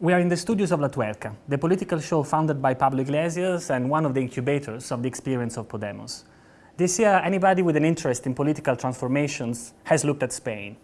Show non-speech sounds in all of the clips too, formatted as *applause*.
We are in the studios of La Tuerca, the political show founded by Pablo Iglesias and one of the incubators of the experience of Podemos. This year, anybody with an interest in political transformations has looked at Spain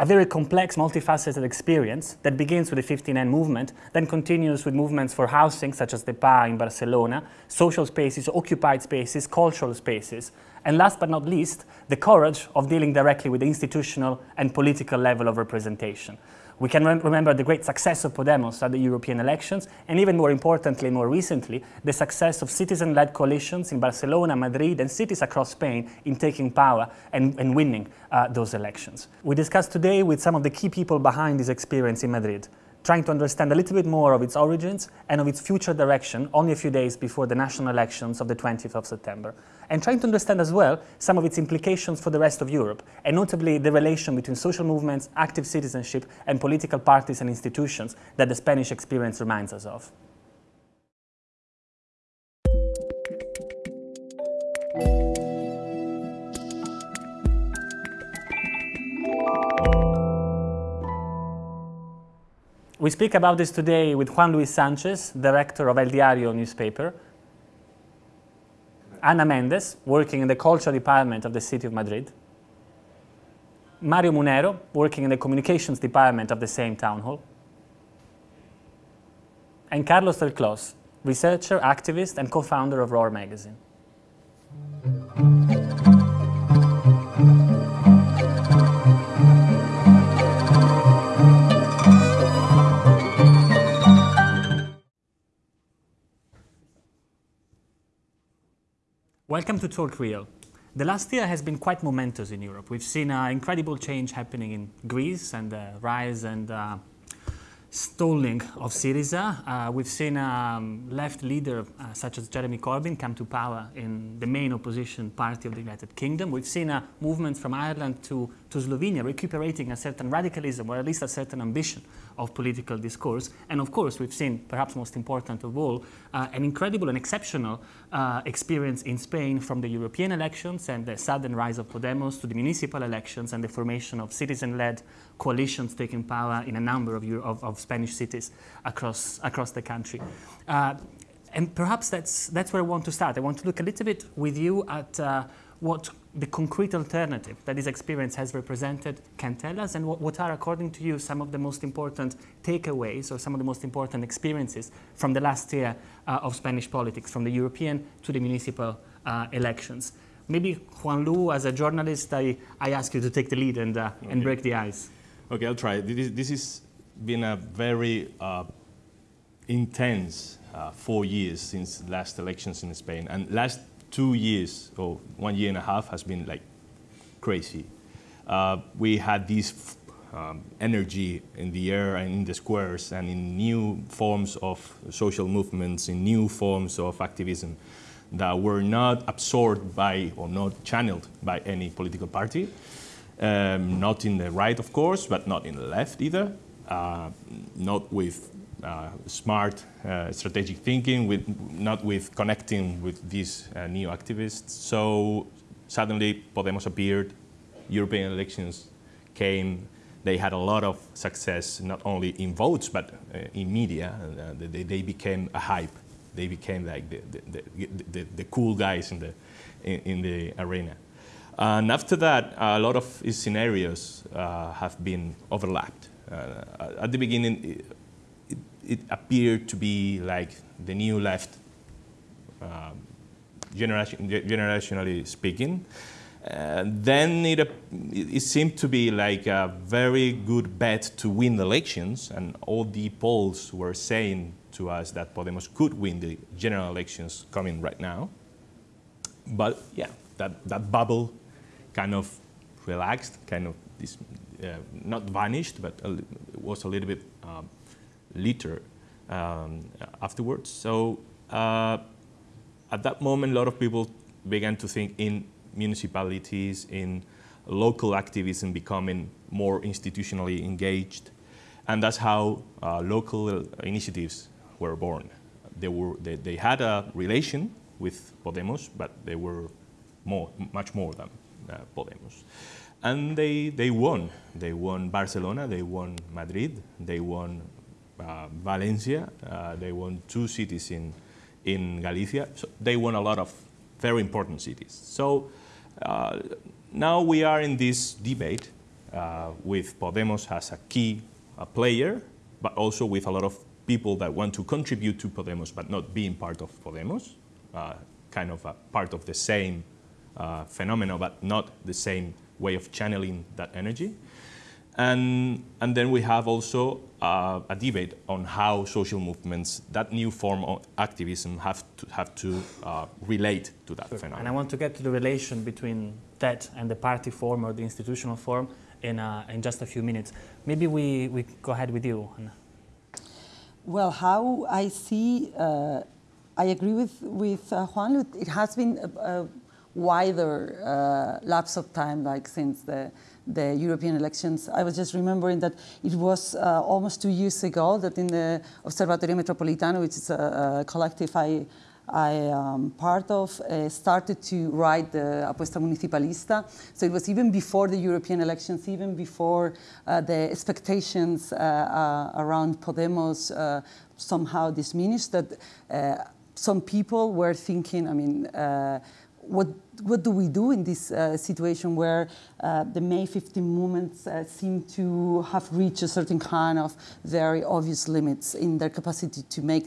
a very complex, multifaceted experience that begins with the 15M movement, then continues with movements for housing, such as the PAH in Barcelona, social spaces, occupied spaces, cultural spaces, and last but not least, the courage of dealing directly with the institutional and political level of representation. We can rem remember the great success of Podemos at the European elections, and even more importantly, more recently, the success of citizen-led coalitions in Barcelona, Madrid, and cities across Spain in taking power and, and winning uh, those elections. We discussed today with some of the key people behind this experience in Madrid trying to understand a little bit more of its origins and of its future direction only a few days before the national elections of the 20th of September. And trying to understand as well some of its implications for the rest of Europe, and notably the relation between social movements, active citizenship, and political parties and institutions that the Spanish experience reminds us of. We speak about this today with Juan Luis Sanchez, director of El Diario newspaper, Ana Mendes, working in the culture department of the city of Madrid, Mario Munero, working in the communications department of the same town hall, and Carlos Delclós, researcher, activist, and co-founder of Roar magazine. Welcome to Talk Real. The last year has been quite momentous in Europe. We've seen uh, incredible change happening in Greece and the rise and uh, stalling of Syriza. Uh, we've seen a um, left leader uh, such as Jeremy Corbyn come to power in the main opposition party of the United Kingdom. We've seen a movement from Ireland to, to Slovenia recuperating a certain radicalism or at least a certain ambition of political discourse. And of course, we've seen, perhaps most important of all, uh, an incredible and exceptional uh, experience in Spain from the European elections and the sudden rise of Podemos to the municipal elections and the formation of citizen-led coalitions taking power in a number of, Euro of, of Spanish cities across, across the country. Uh, and perhaps that's, that's where I want to start. I want to look a little bit with you at uh, what the concrete alternative that this experience has represented can tell us and what, what, are, according to you, some of the most important takeaways or some of the most important experiences from the last year uh, of Spanish politics, from the European to the municipal uh, elections. Maybe Juan Lu, as a journalist, I, I ask you to take the lead and, uh, okay. and break the ice. Okay, I'll try. This, this has been a very uh, intense uh, four years since the last elections in Spain. And last two years or one year and a half has been like crazy. Uh, we had this um, energy in the air and in the squares and in new forms of social movements, in new forms of activism that were not absorbed by or not channeled by any political party. Um, not in the right, of course, but not in the left either. Uh, not with smart uh, strategic thinking, with not with connecting with these uh, new activists. So suddenly Podemos appeared, European elections came, they had a lot of success, not only in votes, but uh, in media. Uh, they, they, became a hype. They became like the, the, the, the cool guys in the, in, in, the arena. And after that, a lot of scenarios uh, have been overlapped. at the beginning, it appeared to be like the new left, um, generation, generationally speaking. Uh, then it, it seemed to be like a very good bet to win the elections, and all the polls were saying to us that Podemos could win the general elections coming right now. But yeah, that, that bubble kind of relaxed, kind of this, uh, not vanished, but was a little bit um, later um, afterwards. So uh, at that moment, a lot of people began to think in municipalities, in local activism becoming more institutionally engaged. And that's how uh, local initiatives were born. They, were, they, they, had a relation with Podemos, but they were more, much more than uh, Podemos. And they, they won. They won Barcelona, they won Madrid, they won Valencia. Uh, they won two cities in, in Galicia. So they won a lot of very important cities. So uh, now we are in this debate uh, with Podemos as a key a player, but also with a lot of people that want to contribute to Podemos but not being part of Podemos, uh, kind of a part of the same uh, phenomenon but not the same way of channeling that energy. And, and then we have also uh, a debate on how social movements, that new form of activism, have to, have to uh, relate to that sure. phenomenon. And I want to get to the relation between that and the party form or the institutional form in, uh, in just a few minutes. Maybe we, we go ahead with you, Anna. Well, how I see, uh, I agree with, with uh, Juan. It has been a, a wider uh, lapse of time, like since the, the European elections. I was just remembering that it was uh, almost two years ago that in the Observatorio Metropolitano, which is a, a collective I I am um, part of uh, started to write the Apuesta Municipalista. So it was even before the European elections, even before uh, the expectations uh, uh around Podemos uh, somehow diminished, that some people were thinking, I mean, what, what do we do in this situation where the May 15 movements seem to have reached a certain kind of very obvious limits in their capacity to make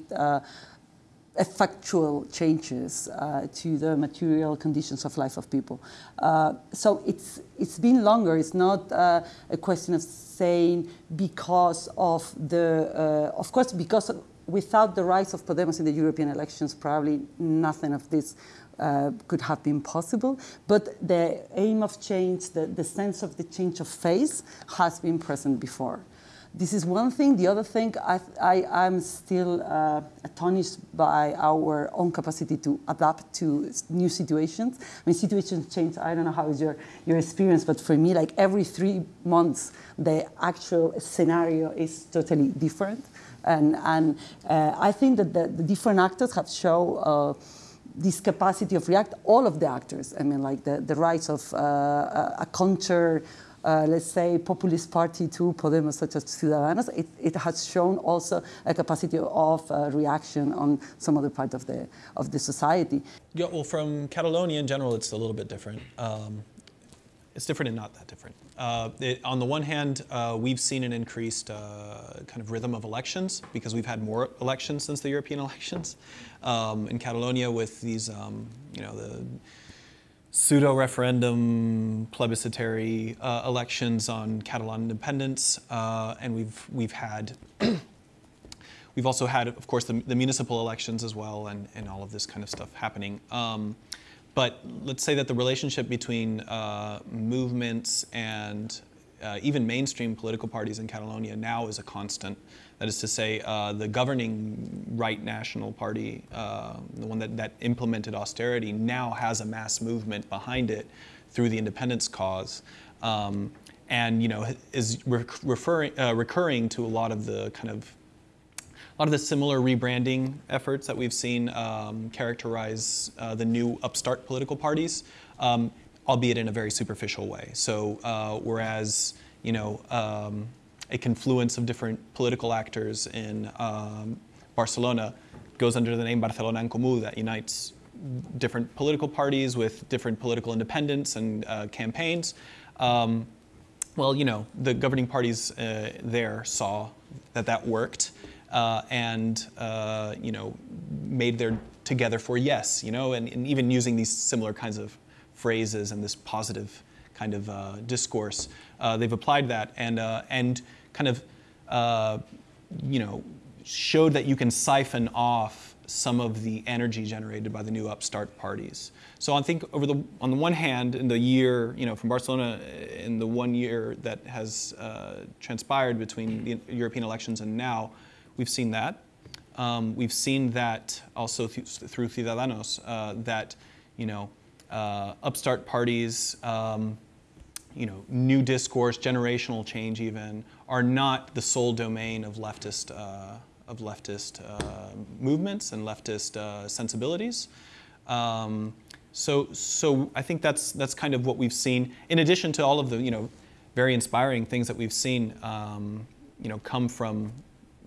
effectual changes uh, to the material conditions of life of people. Uh, so it's, it's been longer. It's not uh, a question of saying because of the, uh, of course, because of, without the rise of Podemos in the European elections, probably nothing of this uh, could have been possible. But the aim of change, the, the sense of the change of face has been present before. This is one thing. The other thing, I, I, am still uh, astonished by our own capacity to adapt to new situations. I mean, situations change. I don't know how is your, your experience, but for me, like every three months, the actual scenario is totally different. And, and uh, I think that the, the, different actors have shown uh, this capacity of react, all of the actors. I mean, like the, the rise of uh, a culture uh, let's say, populist party to Podemos, such as Ciudadanos, it, it has shown also a capacity of uh, reaction on some other part of the, of the society. Yeah, well, from Catalonia in general, it's a little bit different. Um, it's different and not that different. Uh, it, on the one hand, uh, we've seen an increased uh, kind of rhythm of elections because we've had more elections since the European *laughs* elections. Um, in Catalonia, with these, um, you know, the pseudo referendum plebiscitary uh, elections on Catalan independence, uh, and we've we've had *clears throat* we've also had, of course, the, the, municipal elections as well, and and all of this kind of stuff happening. Um, but let's say that the relationship between uh, movements and uh, even mainstream political parties in Catalonia now is a constant. That is to say, uh, the governing right national party, uh, the one that, that implemented austerity, now has a mass movement behind it through the independence cause. Um, and you know is re referring, uh, recurring to a lot of the kind of a lot of the similar rebranding efforts that we've seen um, characterize uh, the new upstart political parties, um, albeit in a very superficial way. So uh, whereas you know um, a confluence of different political actors in um, Barcelona goes under the name Barcelona en Comú that unites different political parties with different political independence and uh, campaigns. Um, well, you know, the governing parties uh, there saw that that worked and, uh, you know, made their together for yes, you know, and, and, even using these similar kinds of phrases and this positive kind of uh, discourse, uh, they've applied that and, and kind of, uh, you know, showed that you can siphon off some of the energy generated by the new upstart parties. So I think over the on the one hand, in the year, you know, from Barcelona, in the one year that has uh, transpired between the European elections and now, we've seen that. Um, we've seen that also th through Ciudadanos uh, that, you know, uh, upstart parties. Um, you know, new discourse, generational change even, are not the sole domain of leftist, uh, of leftist uh, movements and leftist uh, sensibilities. Um, so, so I think that's, that's kind of what we've seen, in addition to all of the, you know, very inspiring things that we've seen, um, you know, come from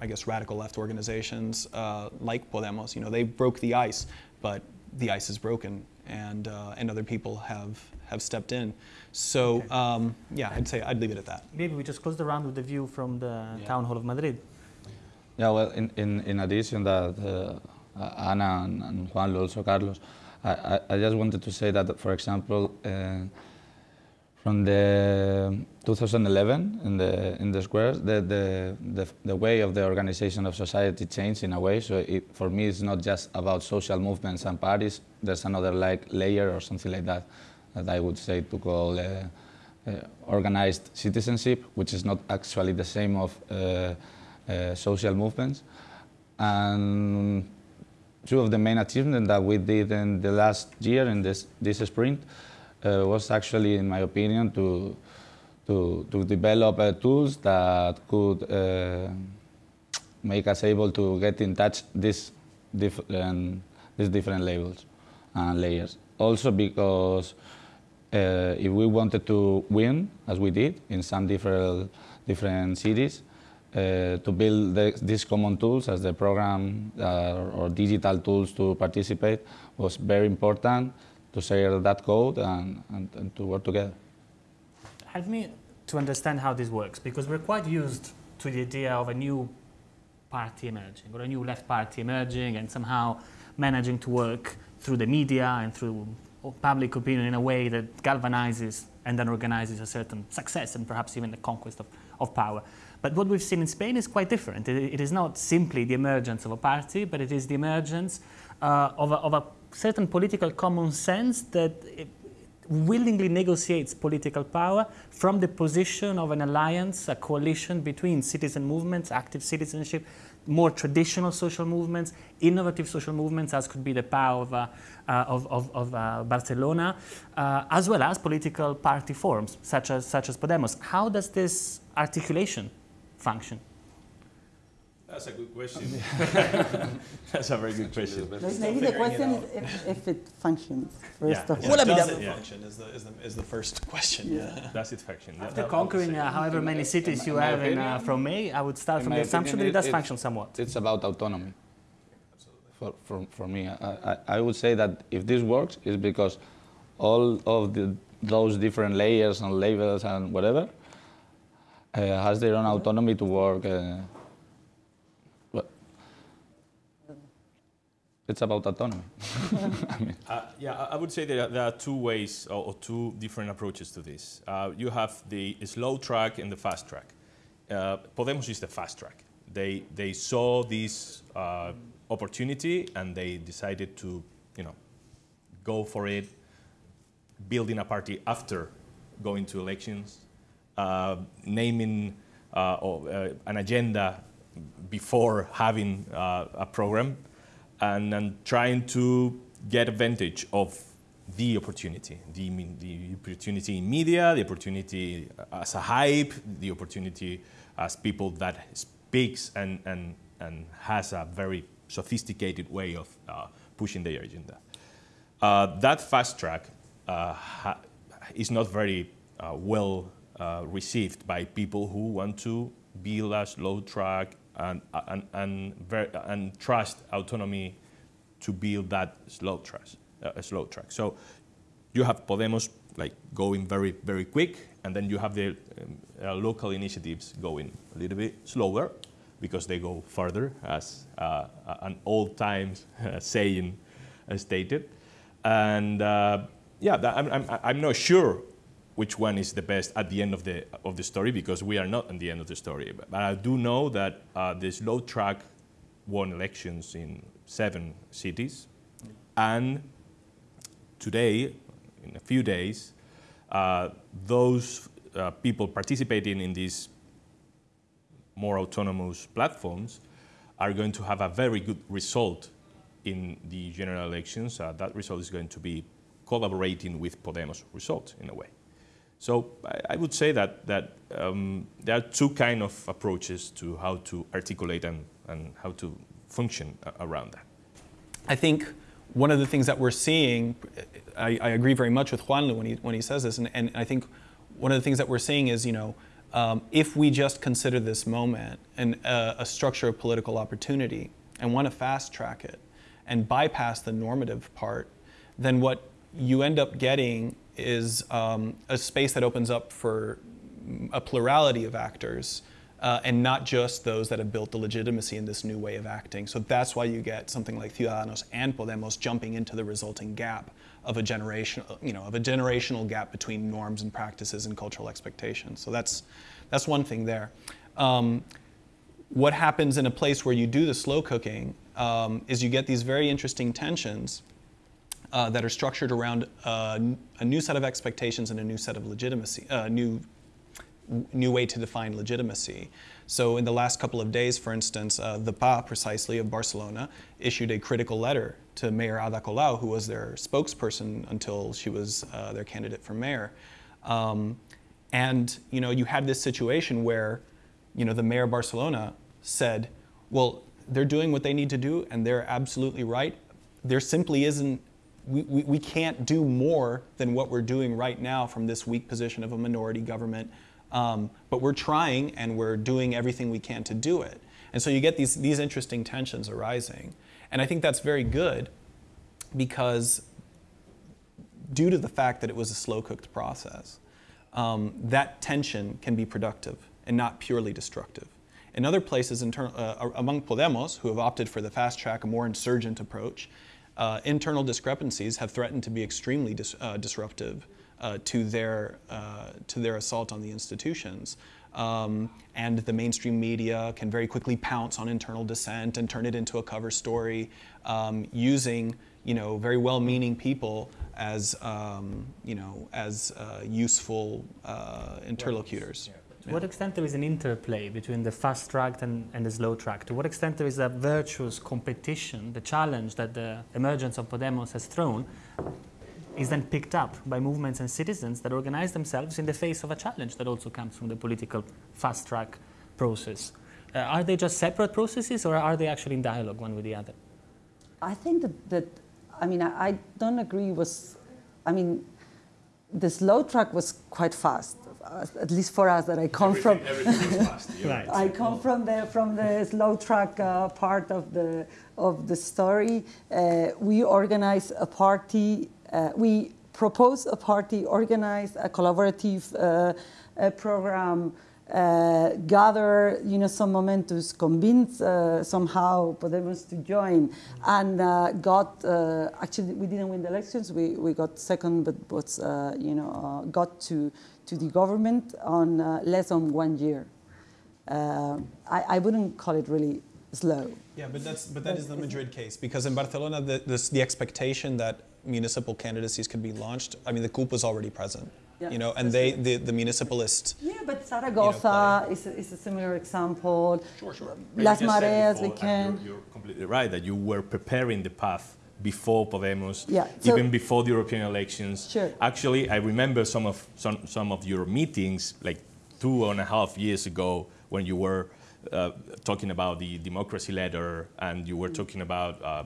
I guess, radical left organizations uh, like Podemos. You know, they broke the ice, but the ice is broken, and uh, and other people have have stepped in. So Okay. um, yeah, I'd say I'd leave it at that. Maybe we just close the round with the view from the Yeah. town hall of Madrid. Yeah, well, in, in, in addition that uh, Ana and, and Juan, also Carlos, I, I, I just wanted to say that, for example, uh, from the 2011 in the in the squares, the, the, the, the way of the organization of society changed in a way. So it, for me, it's not just about social movements and parties. There's another like layer or something like that that I would say to call uh, uh, organized citizenship, which is not actually the same of uh, uh, social movements. And two of the main achievements that we did in the last year in this, this sprint was actually, in my opinion, to, to, to develop uh, tools that could uh, make us able to get in touch these different, these different labels and layers. Also because uh, if we wanted to win, as we did in some different, different cities, uh, to build the, these common tools as the program uh, or digital tools to participate was very important to share that code and, and, and to work together. Help me to understand how this works, because we're quite used to the idea of a new party emerging, or a new left party emerging, and somehow managing to work through the media and through public opinion in a way that galvanizes and then organizes a certain success and perhaps even the conquest of, of power. But what we've seen in Spain is quite different. It, it is not simply the emergence of a party, but it is the emergence uh, of, a, of a certain political common sense that willingly negotiates political power from the position of an alliance, a coalition between citizen movements, active citizenship, more traditional social movements, innovative social movements, as could be the power of, uh, uh, of, of, of uh, Barcelona, uh, as well as political party forms, such as, such as Podemos. How does this articulation function? That's a good question. *laughs* That's a very good question. Maybe the question is if, if it functions, first Yeah. of Yeah. all. Well, I mean, Does does it- it yeah. function is the, is the, is the first question. Yeah. That's it, faction. After conquering uh, however many cities you in my have in, uh, from May, I would start in from the assumption that it does function somewhat. It's about autonomy. For, for, for me, I, I, I would say that if this works, it's because all of the, those different layers and labels and whatever uh, has their own autonomy to work. Uh, it's about autonomy. *laughs* Uh, yeah, I I would say there are, there are two ways or, or two different approaches to this. Uh, you have the slow track and the fast track. Uh, Podemos is the fast track. They, they saw this uh, opportunity and they decided to, you know, go for it, building a party after going to elections, uh, naming uh, or, uh, an agenda before having uh, a program, and, and trying to get advantage of the opportunity, the, the opportunity in media, the opportunity as a hype, the opportunity as people that speaks and, and, and has a very sophisticated way of uh, pushing their agenda. Uh, that fast track uh, is not very uh, well uh, received by people who want to build a slow track and, and, and, and trust autonomy to build that slow track. Uh, slow track. So you have Podemos like going very very quick, and then you have the um, uh, local initiatives going a little bit slower because they go further, as uh, an old times uh, saying uh, stated. And uh, yeah, that, I'm, I'm, I'm not sure which one is the best at the end of the, of the story because we are not at the end of the story. But, but I do know that uh, the slow track won elections in seven cities. And today, in a few days, uh, those uh, people participating in these more autonomous platforms are going to have a very good result in the general elections. Uh, that result is going to be collaborating with Podemos result in a way. So I, would say that, that um, there are two kind of approaches to how to articulate and, and how to function around that. I think one of the things that we're seeing, I, I agree very much with Juan when he, when he says this, and, and I think one of the things that we're seeing is, you know, Um, if we just consider this moment and uh, a structure of political opportunity and want to fast track it and bypass the normative part, then what you end up getting is um, a space that opens up for a plurality of actors uh, and not just those that have built the legitimacy in this new way of acting. So that's why you get something like Ciudadanos and Podemos jumping into the resulting gap of a generation, you know, of a generational gap between norms and practices and cultural expectations. So that's that's one thing there. Um, what happens in a place where you do the slow cooking um, is you get these very interesting tensions uh, that are structured around uh, a new set of expectations and a new set of legitimacy, uh, new new way to define legitimacy. So in the last couple of days, for instance, uh, the PAH precisely of Barcelona issued a critical letter to Mayor Ada Colau, who was their spokesperson until she was uh, their candidate for mayor. Um, and you know, you had this situation where, you know, the mayor of Barcelona said, "Well, they're doing what they need to do, and they're absolutely right. There simply isn't we, we, can't do more than what we're doing right now from this weak position of a minority government um, but we're trying and we're doing everything we can to do it. And so you get these, these interesting tensions arising. And I think that's very good because due to the fact that it was a slow cooked process, um, that tension can be productive and not purely destructive. In other places, uh, among Podemos, who have opted for the fast track, a more insurgent approach, uh, internal discrepancies have threatened to be extremely dis uh, disruptive uh, to, their, uh, to their assault on the institutions. Um, and the mainstream media can very quickly pounce on internal dissent and turn it into a cover story um, using you know, very well-meaning people as, um, you know, as uh, useful uh, interlocutors. To what extent there is an interplay between the fast track and, and, the slow track? To what extent there is a virtuous competition, the challenge that the emergence of Podemos has thrown is then picked up by movements and citizens that organize themselves in the face of a challenge that also comes from the political fast track process. Uh, are they just separate processes or are they actually in dialogue one with the other? I think that, that I mean, I, I don't agree with, I mean, the slow track was quite fast, at least for us that I come everything, from. Everything was *laughs* fast. right. I come from the from the slow track uh, part of the of the story. Uh, we organize a party uh, we propose a party, organize a collaborative uh, a program, uh, gather you know some momentums, convince uh, somehow Podemos to join, and uh, got uh, actually we didn't win the elections. We, we got second, but was you know got to to the government on uh, less than one year. Uh, I, I wouldn't call it really slow. Yeah, but that's but that is the Madrid case because in Barcelona the, this, the expectation that municipal candidacies could be launched. I mean, the CUP was already present. Yeah, you know, and they, the, the municipalist. Yeah, but Zaragoza you know, is, a, is a similar example. Sure, sure. Las Mareas, we can. You're, you're, completely right that you were preparing the path before Podemos, yeah, so even before the European elections. Sure. Actually, I remember some of some, some of your meetings, like two and a half years ago, when you were uh, talking about the democracy letter and you were talking about uh,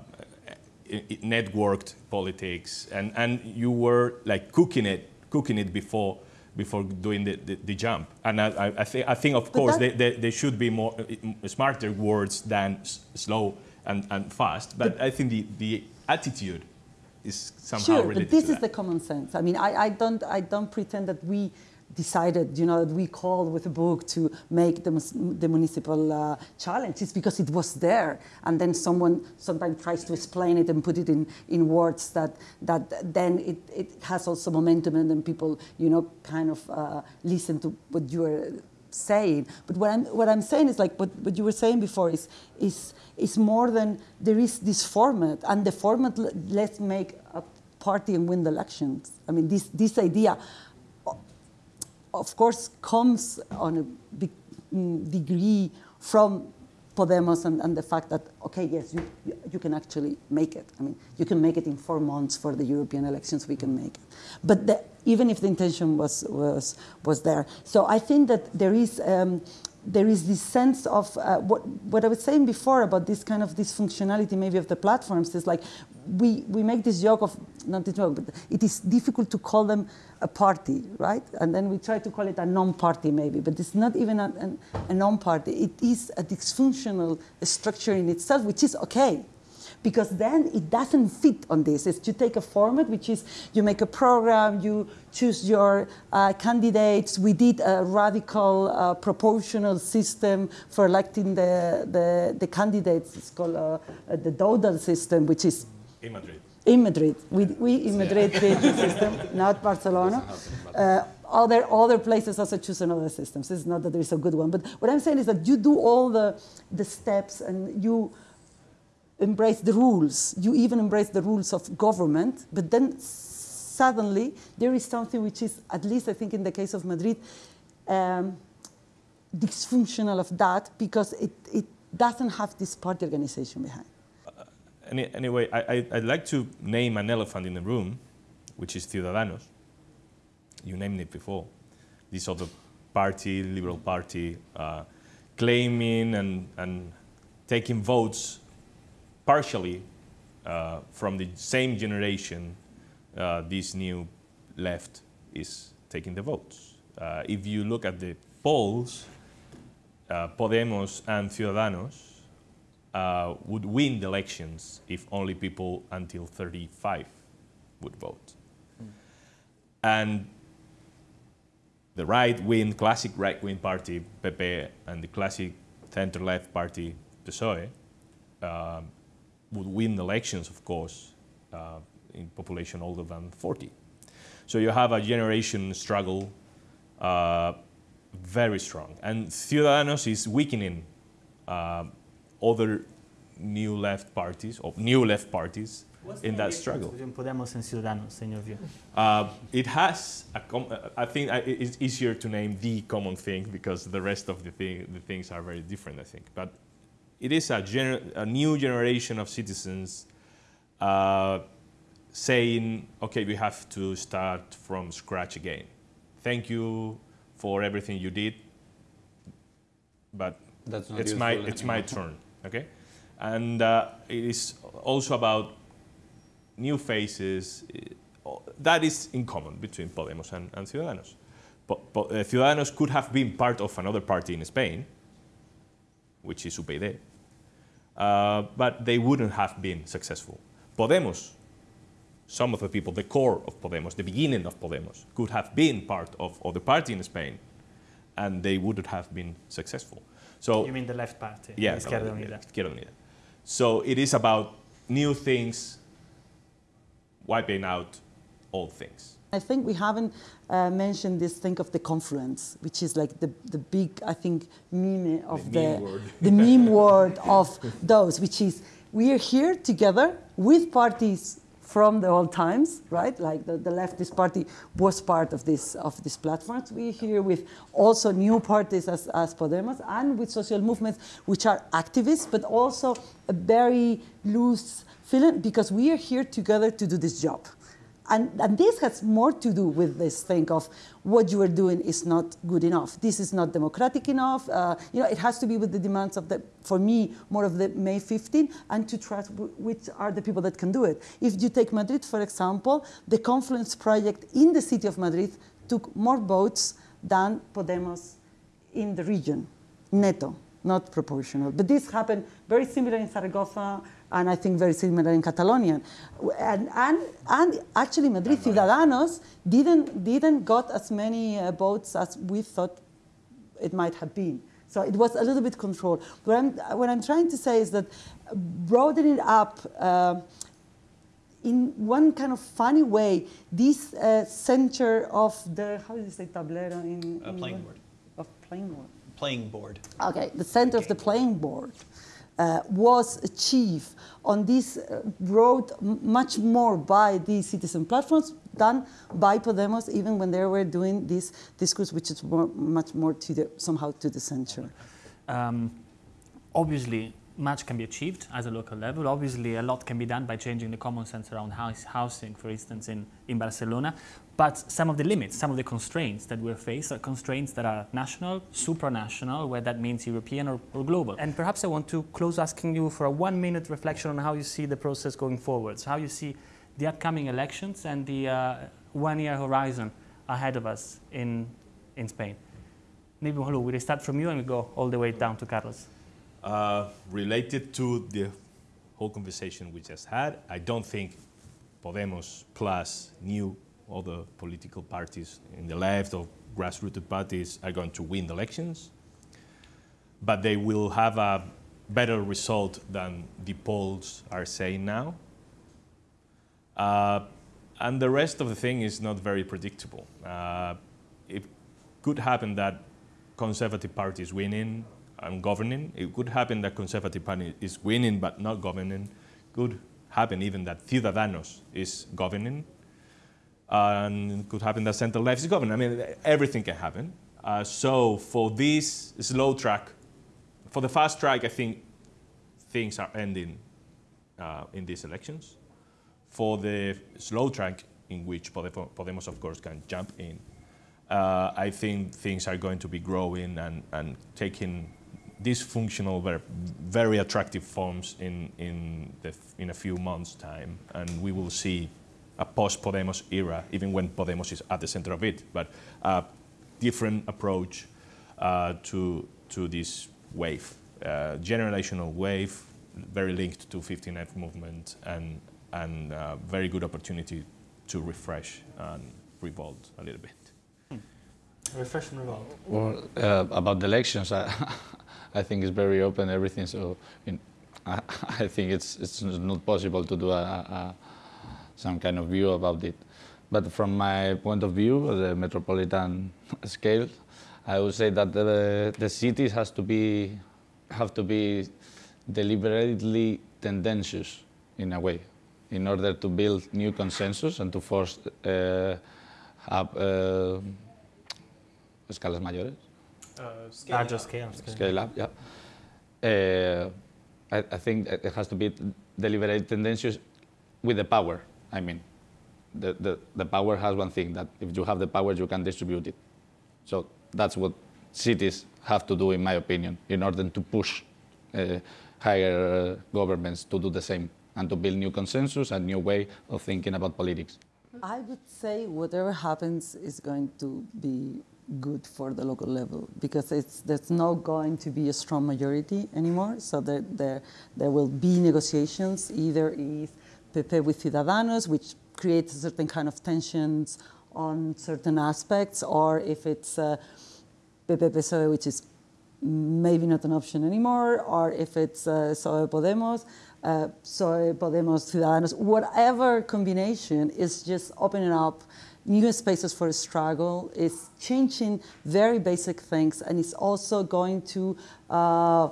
networked politics, and, and you were like cooking it, cooking it before before doing the, the, the jump. And I, I, th I think, of course, they, they, they, should be more smarter words than slow and, and fast. But, but I think the, the attitude is somehow sure, related but this is the common sense. I mean, I, I, don't, I don't pretend that we decided, you know, that we called with a book to make the, the municipal uh, challenge. It's because it was there. And then someone sometimes tries to explain it and put it in, in words that, that then it, it has also momentum and then people, you know, kind of uh, listen to what you are saying. But what I'm, what I'm saying is like what, what you were saying before is, is, is more than there is this format. And the format, let's make a party and win the elections. I mean, this, this idea of course, comes on a big mm, degree from Podemos and, and, the fact that, okay, yes, you, you can actually make it. I mean, you can make it in four months for the European elections, we can make it. But the, even if the intention was, was, was there. So I think that there is um, there is this sense of uh, what, what I was saying before about this kind of dysfunctionality maybe of the platforms is like we, we make this joke of, not the joke, but it is difficult to call them a party, right? And then we try to call it a non-party maybe, but it's not even a, a, a non-party. It is a dysfunctional structure in itself, which is okay because then it doesn't fit on this. It's you take a format, which is you make a program, you choose your uh, candidates. We did a radical uh, proportional system for electing the, the, the candidates. It's called uh, the Dowdall system, which is In Madrid. in Madrid. We, we in Madrid did the system, *laughs* not Barcelona. Uh, other, other places also choose another systems. It's not that there is a good one. But what I'm saying is that you do all the, the steps and you embrace the rules. You even embrace the rules of government. But then suddenly there is something which is, at least I think in the case of Madrid, um, dysfunctional of that because it, it doesn't have this party organization behind. Any, anyway, I, I, I'd like to name an elephant in the room, which is Ciudadanos. You named it before. This other party, Liberal Party, uh, claiming and, and taking votes partially uh, from the same generation uh, this new left is taking the votes. Uh, if you look at the polls, uh, Podemos and Ciudadanos uh, would win the elections if only people until 35 would vote. And the right-wing, classic right-wing party, PP, and the classic center-left party, PSOE, um, would win elections, of course, uh, in population older than 40. So you have a generation struggle uh, very strong. And Ciudadanos is weakening uh, other new left parties, or new left parties, in that struggle. Between Podemos and Ciudadanos, in your view? Uh, it has, a com- I think it's easier to name the common thing because the rest of the, thing, the things are very different, I think. But it is a, gener- a new generation of citizens uh, saying, okay, we have to start from scratch again. Thank you for everything you did, but That's not it's my, it's my turn, okay? And uh, it is also about new faces. That is in common between Podemos and, and Ciudadanos. Po- po- uh, Ciudadanos could have been part of another party in Spain, which is UPyD, uh, but they wouldn't have been successful. Podemos, some of the people, the core of Podemos, the beginning of Podemos, could have been part of, of the party in Spain, and they wouldn't have been successful. So You mean the left party? yeah, Izquierda Unida. Izquierda Unida. So it is about new things, wiping out old things. I think we haven't uh, mentioned this thing of the confluence, which is like the, the big, I think, meme of The the, meme word. *laughs* the meme word of those, which is we are here together with parties from the old times, right? Like the, the leftist party was part of this of these platforms. We're here with also new parties as, as Podemos and with social movements which are activists, but also a very loose feeling because we are here together to do this job. And, and this has more to do with this thing of what you are doing is not good enough. This is not democratic enough. Uh, you know, it has to be with the demands of the, for me, more of the May 15, and to trust which are the people that can do it. If you take Madrid, for example, the Confluence project in the city of Madrid took more votes than Podemos in the region, neto, not proportional. But this happened very similar in Zaragoza and I think very similar in Catalonia. And, and, and actually Madrid Ciudadanos didn't, didn't got as many uh, votes as we thought it might have been. So it was a little bit controlled. What I'm, what I'm trying to say is that broadening it up uh, in one kind of funny way, this uh, center of the, how do you say tablero in, Uh, in playing board. Of playing board. Playing board. Okay, the center of the playing board uh, was achieved on this uh, road much more by the citizen platforms than by Podemos, even when they were doing this discourse, which is more, much more to the, somehow to the center. Um, obviously, much can be achieved at a local level. Obviously, a lot can be done by changing the common sense around house, housing, for instance, in, in Barcelona. But some of the limits, some of the constraints that we're faced are constraints that are national, supranational, where that means European or, or global. And perhaps I want to close asking you for a one minute reflection on how you see the process going forward. So, how you see the upcoming elections and the uh, one year horizon ahead of us in, in Spain. Maybe Malu, we start from you and we go all the way down to Carlos. Uh, related to the whole conversation we just had, I don't think Podemos plus new other political parties in the left or grassroots parties are going to win the elections, but they will have a better result than the polls are saying now. Uh, and the rest of the thing is not very predictable. Uh, it could happen that conservative parties winning and governing. It could happen that conservative party is winning but not governing. Could happen even that Ciudadanos is governing. And it could happen that center left is governing. I mean, everything can happen. Uh, so for this slow track, for the fast track, I think things are ending uh, in these elections. For the slow track, in which Podemos, of course, can jump in, uh, I think things are going to be growing and, and taking dysfunctional, very, very attractive forms in, in, the, in a few months' time. And we will see a post-Podemos era, even when Podemos is at the center of it, but a different approach uh, to, to this wave, uh, generational wave, very linked to 15M movement and, and uh, very good opportunity to refresh and revolt a little bit. Refresh and revolt. Well, uh, about the elections, I, *laughs* I think it's very open everything. So in, I, *laughs* I, think it's it's not possible to do a, a, some kind of view about it. But from my point of view, the metropolitan *laughs* scale, I would say that the, the cities has to be have to be deliberately tendentious in a way, in order to build new consensus and to force uh, up. Uh, escalas mayores. Uh, scale Larger up. scale. Scale up, yeah. Uh, I, I, think it has to be deliberate tendencies with the power. I mean, the, the, the power has one thing that if you have the power, you can distribute it. So that's what cities have to do, in my opinion, in order to push uh, higher governments to do the same and to build new consensus and new way of thinking about politics. I would say whatever happens is going to be good for the local level because it's, there's not going to be a strong majority anymore. So there, there, there will be negotiations, either if PP with Ciudadanos, which creates a certain kind of tensions on certain aspects, or if it's uh, PP PSOE, which is maybe not an option anymore, or if it's uh, PSOE Podemos, uh, PSOE Podemos Ciudadanos, whatever combination is just opening up new spaces for struggle, is changing very basic things, and it's also going to uh,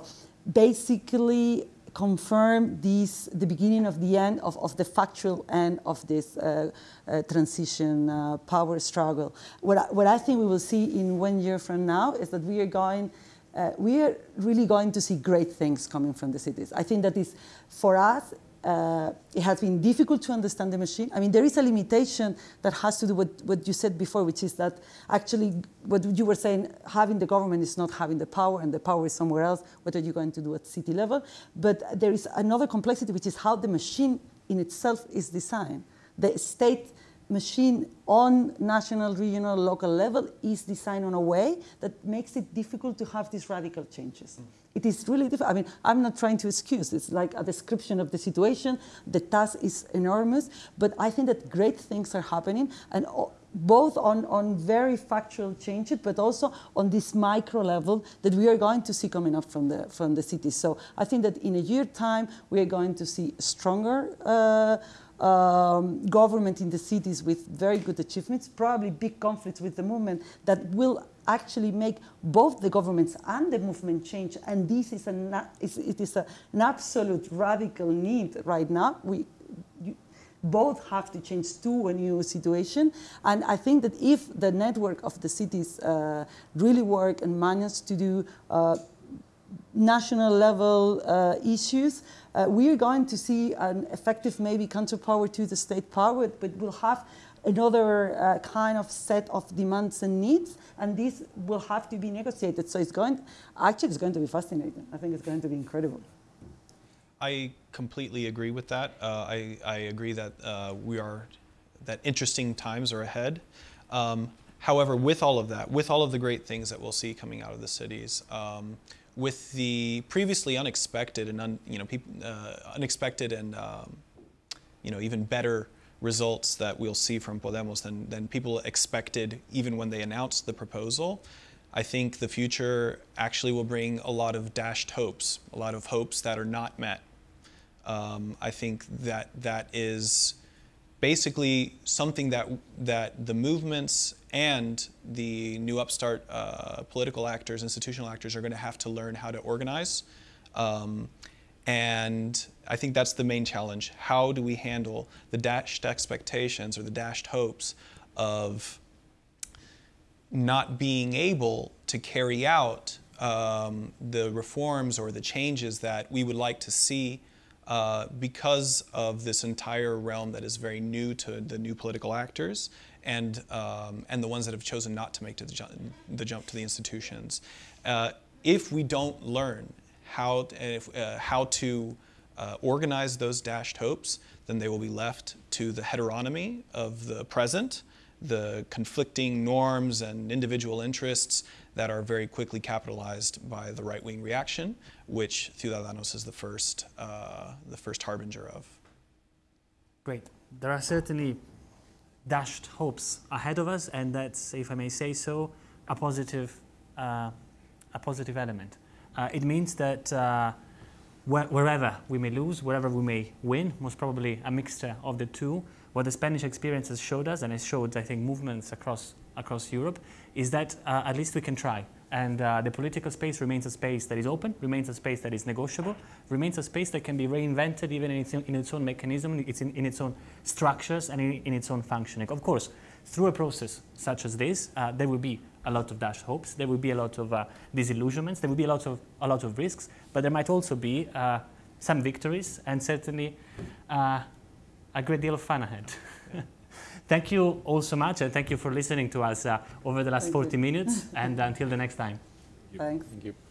basically confirm this, the beginning of the end of, of the factual end of this uh, uh, transition uh, power struggle. What I, what I think we will see in one year from now is that we are going uh, we are really going to see great things coming from the cities. I think that is, for us, uh, it has been difficult to understand the machine. I mean, there is a limitation that has to do with what you said before, which is that actually what you were saying, having the government is not having the power and the power is somewhere else. What are you going to do at city level? But there is another complexity, which is how the machine in itself is designed. The state machine on national, regional, local level is designed in a way that makes it difficult to have these radical changes. Mm. It is really difficult. I mean, I'm not trying to excuse. It's like a description of the situation. The task is enormous, but I think that great things are happening, and both on, on very factual changes, but also on this micro level that we are going to see coming up from the from the cities. So I think that in a year time we are going to see stronger. Uh, um, government in the cities with very good achievements, probably big conflicts with the movement that will actually make both the governments and the movement change. And this is, a, it is a, an absolute radical need right now. We, you, both have to change to a new situation. And I think that if the network of the cities uh, really work and manage to do uh, national level uh, issues, uh, we're going to see an effective maybe counterpower to the state power, but we'll have another uh, kind of set of demands and needs, and this will have to be negotiated. So it's going, actually, it's going to be fascinating. I think it's going to be incredible. I completely agree with that. Uh, I, I agree that uh, we are, that interesting times are ahead. Um, however, with all of that, with all of the great things that we'll see coming out of the cities, um, with the previously unexpected and un, you know uh, unexpected and um, you know even better results that we'll see from Podemos than, than people expected even when they announced the proposal. I think the future actually will bring a lot of dashed hopes, a lot of hopes that are not met. Um, I think that that is basically something that that the movements and the new upstart uh, political actors, institutional actors, are going to have to learn how to organize. Um, and I think that's the main challenge. How do we handle the dashed expectations or the dashed hopes of not being able to carry out um, the reforms or the changes that we would like to see uh, because of this entire realm that is very new to the new political actors and, um, and the ones that have chosen not to make the, ju the jump to the institutions. Uh, if we don't learn how, if, uh, how to uh, organize those dashed hopes, then they will be left to the heteronomy of the present, the conflicting norms and individual interests that are very quickly capitalized by the right-wing reaction, which Ciudadanos is the first, uh, the first harbinger of. Great. There are certainly dashed hopes ahead of us, and that's, if I may say so, a positive, uh, a positive element. Uh, it means that uh, wh wherever we may lose, wherever we may win, most probably a mixture of the two, what the Spanish experience has showed us, and it showed, I think, movements across, across Europe, is that uh, at least we can try. And uh, the political space remains a space that is open, remains a space that is negotiable, remains a space that can be reinvented even in its, in its own mechanism, it's in, in its own structures, and in, in, its own functioning. Of course, through a process such as this, uh, there will be a lot of dashed hopes, there will be a lot of uh, disillusionments, there will be a lot of, a lot of risks, but there might also be uh, some victories and certainly uh, a great deal of fun ahead. *laughs* thank you all so much, and thank you for listening to us uh, over the last Thank 40 you. minutes, *laughs* and until the next time. Thanks. Thank you.